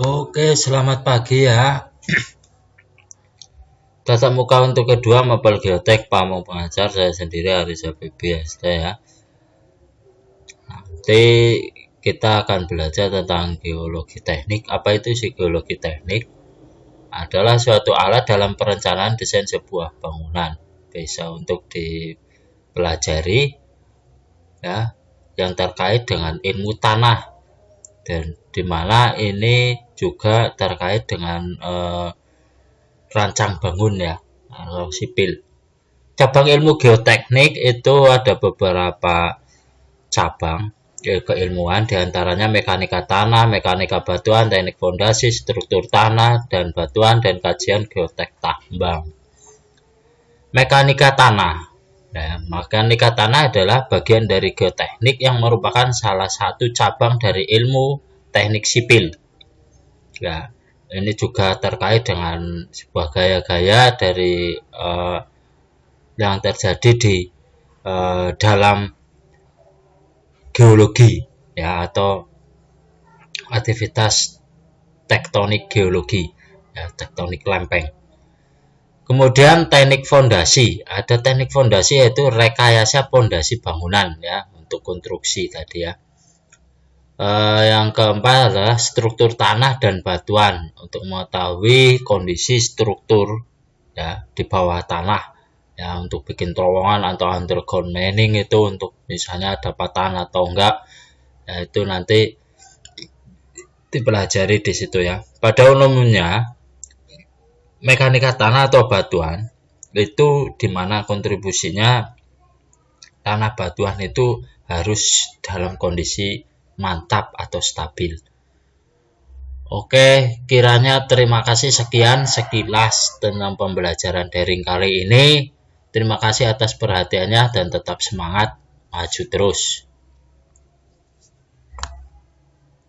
Oke, selamat pagi ya. Tatap muka untuk kedua Mapel Geotek Pamong Pengajar saya sendiri Arisa BBST ya. Nanti kita akan belajar tentang geologi teknik. Apa itu sih geologi teknik? Adalah suatu alat dalam perencanaan desain sebuah bangunan. Bisa untuk dipelajari ya yang terkait dengan ilmu tanah dan di mana ini juga terkait dengan eh, rancang bangun ya atau sipil. Cabang ilmu geoteknik itu ada beberapa cabang keilmuan di antaranya mekanika tanah, mekanika batuan, teknik fondasi, struktur tanah dan batuan dan kajian geotek tambang. Mekanika tanah Nah, mekanika tanah adalah bagian dari geoteknik yang merupakan salah satu cabang dari ilmu teknik sipil. Ya, ini juga terkait dengan sebuah gaya-gaya dari uh, yang terjadi di uh, dalam geologi ya atau aktivitas tektonik geologi ya tektonik lempeng. Kemudian teknik fondasi, ada teknik fondasi yaitu rekayasa fondasi bangunan ya untuk konstruksi tadi ya. Uh, yang keempat adalah struktur tanah dan batuan untuk mengetahui kondisi struktur ya di bawah tanah ya untuk bikin terowongan atau underground mining itu untuk misalnya ada patahan atau enggak ya itu nanti dipelajari di situ ya. Pada umumnya mekanika tanah atau batuan itu di mana kontribusinya tanah batuan itu harus dalam kondisi mantap atau stabil. Oke, kiranya terima kasih sekian sekilas tentang pembelajaran daring kali ini. Terima kasih atas perhatiannya dan tetap semangat maju terus.